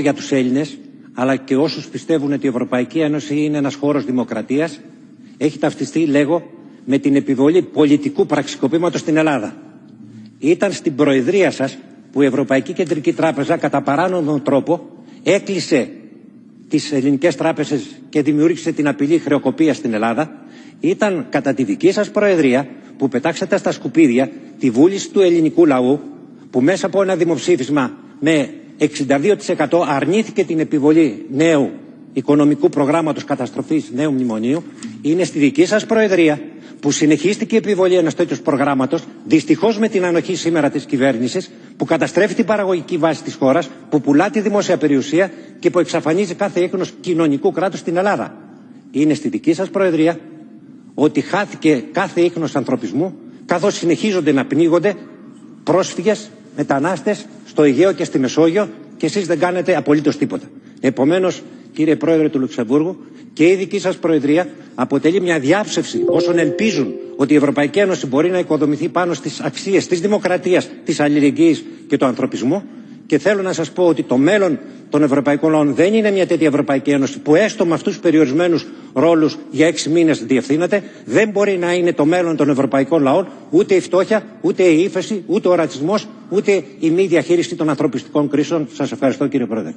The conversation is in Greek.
για τους Έλληνες, αλλά και όσους πιστεύουν ότι η Ευρωπαϊκή Ένωση είναι ένας χώρος δημοκρατίας, έχει ταυτιστεί, λέγω, με την επιβολή πολιτικού πραξικοπήματος στην Ελλάδα. Ήταν στην Προεδρία σας που η Ευρωπαϊκή Κεντρική Τράπεζα κατά παράνομο τρόπο έκλεισε τις ελληνικές τράπεζες και δημιούργησε την απειλή χρεοκοπία στην Ελλάδα. Ήταν κατά τη δική σας Προεδρία που πετάξατε στα σκουπίδια τη βούληση του ελληνικού λαού που μέσα από ένα δημοψήφισμα με 62% αρνήθηκε την επιβολή νέου οικονομικού προγράμματος καταστροφής νέου μνημονίου είναι στη δική σας Προεδρία που συνεχίστηκε η επιβολή ενός τέτοιου προγράμματος δυστυχώς με την ανοχή σήμερα της κυβέρνησης που καταστρέφει την παραγωγική βάση της χώρας που πουλά τη δημόσια περιουσία και που εξαφανίζει κάθε έκνος κοινωνικού κράτους στην Ελλάδα. Είναι στη δική σας Προεδρία ότι χάθηκε κάθε ίχνος ανθρωπισμού καθώς συνεχίζονται να πνίγονται πρόσφυγες, μετανάστες στο Αιγαίο και στη Μεσόγειο και εσείς δεν κάνετε απολύτως τίποτα. Επομένως, κύριε Πρόεδρε του Λουξεμβούργου, και η δική σας Προεδρία αποτελεί μια διάψευση όσων ελπίζουν ότι η Ευρωπαϊκή Ένωση μπορεί να οικοδομηθεί πάνω στις αξίες της δημοκρατίας, της αλληλεγγύης και του ανθρωπισμού και θέλω να σας πω ότι το μέλλον των Ευρωπαϊκών Λαών δεν είναι μια τέτοια Ευρωπαϊκή Ένωση που έστω με αυτούς τους περιορισμένους ρόλους για έξι μήνες διευθύνεται. Δεν μπορεί να είναι το μέλλον των Ευρωπαϊκών Λαών ούτε η φτώχεια, ούτε η ύφεση, ούτε ο ρατσισμός, ούτε η μη διαχείριση των ανθρωπιστικών κρίσεων. Σας ευχαριστώ κύριε Πρόεδρε.